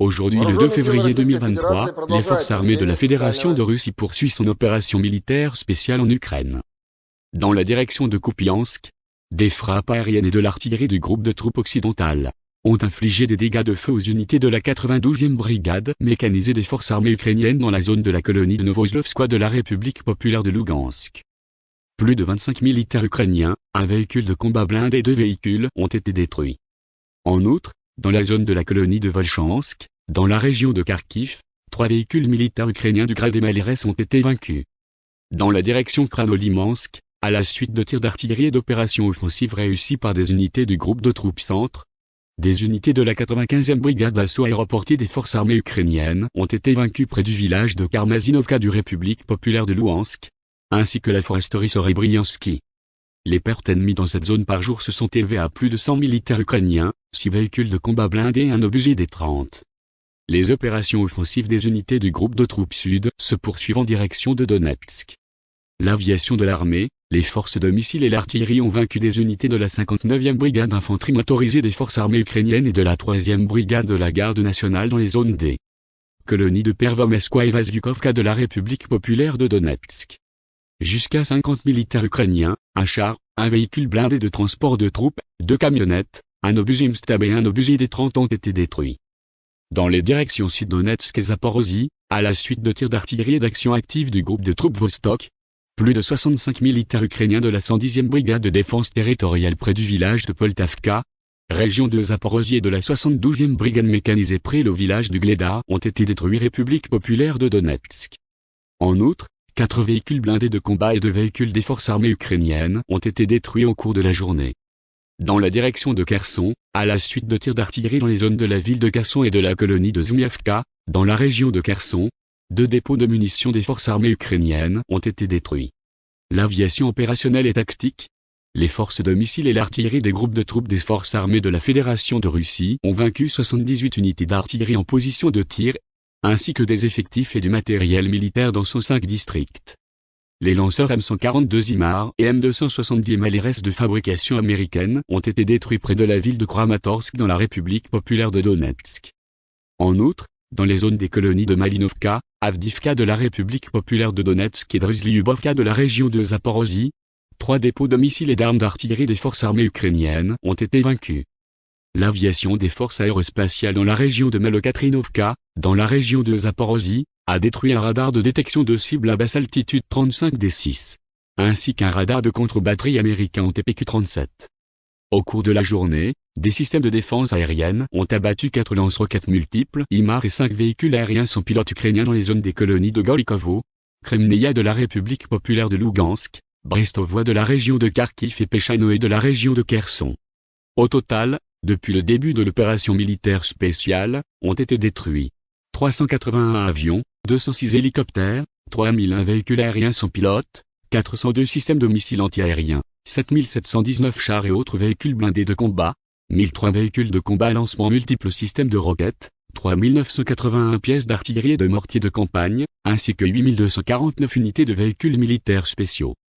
Aujourd'hui le 2 février 2023, les forces armées de la Fédération de Russie poursuivent son opération militaire spéciale en Ukraine. Dans la direction de Kupiansk, des frappes aériennes et de l'artillerie du groupe de troupes occidentales ont infligé des dégâts de feu aux unités de la 92e brigade mécanisée des forces armées ukrainiennes dans la zone de la colonie de Novoslovskoye de la République populaire de Lugansk. Plus de 25 militaires ukrainiens, un véhicule de combat blindé et deux véhicules ont été détruits. En outre, dans la zone de la colonie de Volchansk, dans la région de Kharkiv, trois véhicules militaires ukrainiens du grade des Malires ont été vaincus. Dans la direction Kranolimansk, à la suite de tirs d'artillerie et d'opérations offensives réussies par des unités du groupe de troupes centre, des unités de la 95e brigade d'assaut aéroportée des forces armées ukrainiennes ont été vaincues près du village de Karmazinovka du République populaire de Louhansk, ainsi que la foresterie Sorebriansky. Les pertes ennemies dans cette zone par jour se sont élevées à plus de 100 militaires ukrainiens, 6 véhicules de combat blindés et un obusier des 30. Les opérations offensives des unités du groupe de troupes sud se poursuivent en direction de Donetsk. L'aviation de l'armée, les forces de missiles et l'artillerie ont vaincu des unités de la 59e brigade d'infanterie motorisée des forces armées ukrainiennes et de la 3e brigade de la garde nationale dans les zones D. Colonie de Pervomeskoye et de la République populaire de Donetsk. Jusqu'à 50 militaires ukrainiens, un char, un véhicule blindé de transport de troupes, deux camionnettes, un obusier Mstab et un obusier des 30 ont été détruits. Dans les directions Sud-Donetsk et Zaporozhye, à la suite de tirs d'artillerie et d'actions actives du groupe de troupes Vostok, plus de 65 militaires ukrainiens de la 110e brigade de défense territoriale près du village de Poltavka, région de Zaporozhye et de la 72e brigade mécanisée près le village du Gleda ont été détruits République populaire de Donetsk. En outre, quatre véhicules blindés de combat et deux véhicules des forces armées ukrainiennes ont été détruits au cours de la journée. Dans la direction de Kherson, à la suite de tirs d'artillerie dans les zones de la ville de Kherson et de la colonie de Zmiavka, dans la région de Kherson, deux dépôts de munitions des forces armées ukrainiennes ont été détruits. L'aviation opérationnelle et tactique, les forces de missiles et l'artillerie des groupes de troupes des forces armées de la Fédération de Russie ont vaincu 78 unités d'artillerie en position de tir, ainsi que des effectifs et du matériel militaire dans 105 districts. Les lanceurs M142 IMAR et M270 Malires de fabrication américaine ont été détruits près de la ville de Kramatorsk dans la République populaire de Donetsk. En outre, dans les zones des colonies de Malinovka, Avdivka de la République populaire de Donetsk et Druzlyubovka de la région de Zaporozhye, trois dépôts de missiles et d'armes d'artillerie des forces armées ukrainiennes ont été vaincus. L'aviation des forces aérospatiales dans la région de Malokatrinovka, dans la région de Zaporozhye, a détruit un radar de détection de cibles à basse altitude 35D6, ainsi qu'un radar de contre-batterie américain en TPQ-37. Au cours de la journée, des systèmes de défense aérienne ont abattu quatre lance-roquettes multiples IMAR et cinq véhicules aériens sans pilote ukrainiens dans les zones des colonies de Golikovo, Kremneia de la République populaire de Lugansk, Brestovoie de la région de Kharkiv et Pechanoe de la région de Kherson. Au total, depuis le début de l'opération militaire spéciale, ont été détruits 381 avions, 206 hélicoptères, 3001 véhicules aériens sans pilote, 402 systèmes de missiles antiaériens, 7719 chars et autres véhicules blindés de combat, 1003 véhicules de combat à lancement multiples systèmes de roquettes, 3981 pièces d'artillerie et de mortiers de campagne, ainsi que 8249 unités de véhicules militaires spéciaux.